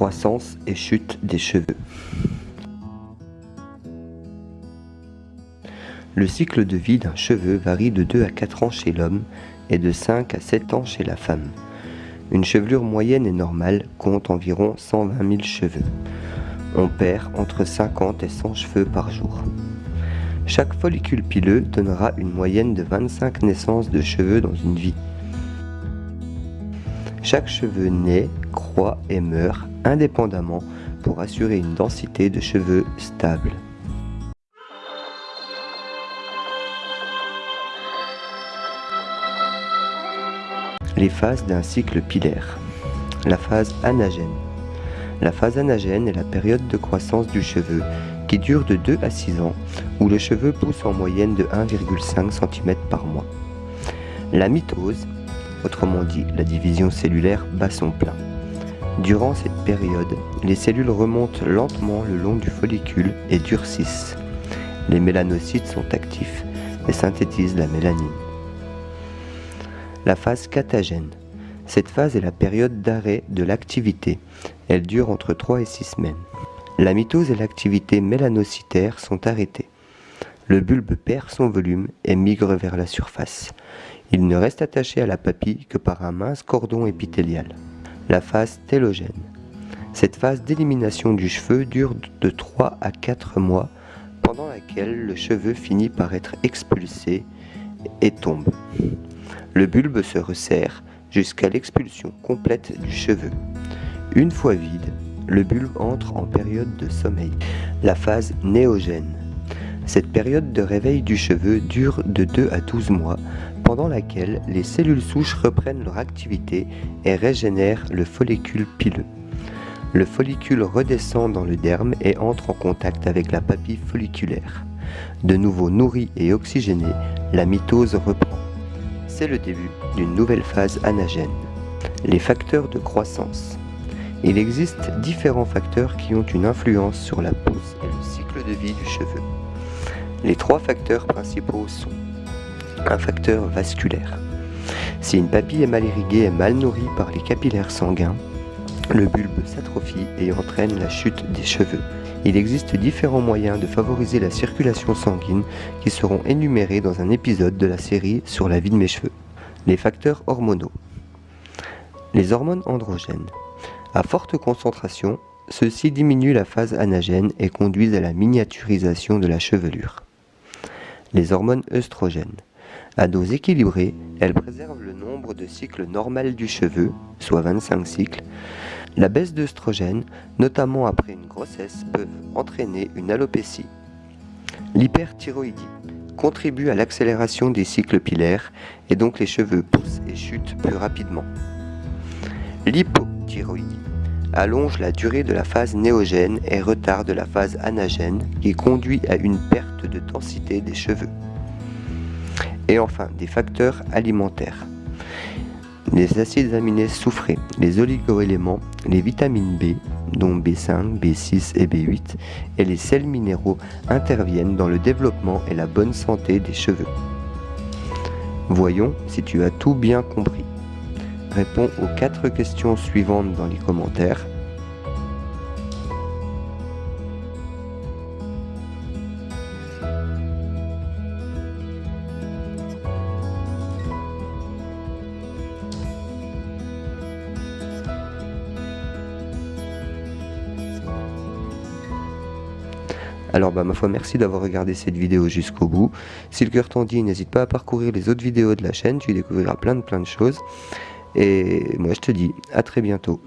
Croissance et chute des cheveux. Le cycle de vie d'un cheveu varie de 2 à 4 ans chez l'homme et de 5 à 7 ans chez la femme. Une chevelure moyenne et normale compte environ 120 000 cheveux. On perd entre 50 et 100 cheveux par jour. Chaque follicule pileux donnera une moyenne de 25 naissances de cheveux dans une vie. Chaque cheveu naît, croît et meurt indépendamment pour assurer une densité de cheveux stable. Les phases d'un cycle pilaire. La phase anagène. La phase anagène est la période de croissance du cheveu qui dure de 2 à 6 ans où le cheveu pousse en moyenne de 1,5 cm par mois. La mitose, autrement dit la division cellulaire, bat son plein. Durant cette période, les cellules remontent lentement le long du follicule et durcissent. Les mélanocytes sont actifs et synthétisent la mélanine. La phase catagène. Cette phase est la période d'arrêt de l'activité. Elle dure entre 3 et 6 semaines. La mitose et l'activité mélanocytaire sont arrêtées. Le bulbe perd son volume et migre vers la surface. Il ne reste attaché à la papille que par un mince cordon épithélial la phase télogène. Cette phase d'élimination du cheveu dure de 3 à 4 mois, pendant laquelle le cheveu finit par être expulsé et tombe. Le bulbe se resserre jusqu'à l'expulsion complète du cheveu. Une fois vide, le bulbe entre en période de sommeil, la phase néogène. Cette période de réveil du cheveu dure de 2 à 12 mois, pendant laquelle les cellules souches reprennent leur activité et régénèrent le follicule pileux. Le follicule redescend dans le derme et entre en contact avec la papille folliculaire. De nouveau nourri et oxygéné, la mitose reprend. C'est le début d'une nouvelle phase anagène. Les facteurs de croissance. Il existe différents facteurs qui ont une influence sur la pousse et le cycle de vie du cheveu. Les trois facteurs principaux sont un facteur vasculaire. Si une papille est mal irriguée et mal nourrie par les capillaires sanguins, le bulbe s'atrophie et entraîne la chute des cheveux. Il existe différents moyens de favoriser la circulation sanguine qui seront énumérés dans un épisode de la série sur la vie de mes cheveux. Les facteurs hormonaux. Les hormones androgènes. À forte concentration, ceux-ci diminuent la phase anagène et conduisent à la miniaturisation de la chevelure. Les hormones œstrogènes. À dose équilibrée, elle préserve le nombre de cycles normal du cheveu, soit 25 cycles. La baisse d'œstrogène, notamment après une grossesse, peut entraîner une alopécie. L'hyperthyroïdie contribue à l'accélération des cycles pilaires et donc les cheveux poussent et chutent plus rapidement. L'hypothyroïdie allonge la durée de la phase néogène et retarde la phase anagène qui conduit à une perte de densité des cheveux. Et enfin, des facteurs alimentaires. Les acides aminés soufrés, les oligoéléments, les vitamines B, dont B5, B6 et B8, et les sels minéraux interviennent dans le développement et la bonne santé des cheveux. Voyons si tu as tout bien compris. Réponds aux quatre questions suivantes dans les commentaires Alors bah ma foi merci d'avoir regardé cette vidéo jusqu'au bout. Si le cœur t'en dit, n'hésite pas à parcourir les autres vidéos de la chaîne, tu y découvriras plein de plein de choses. Et moi je te dis à très bientôt.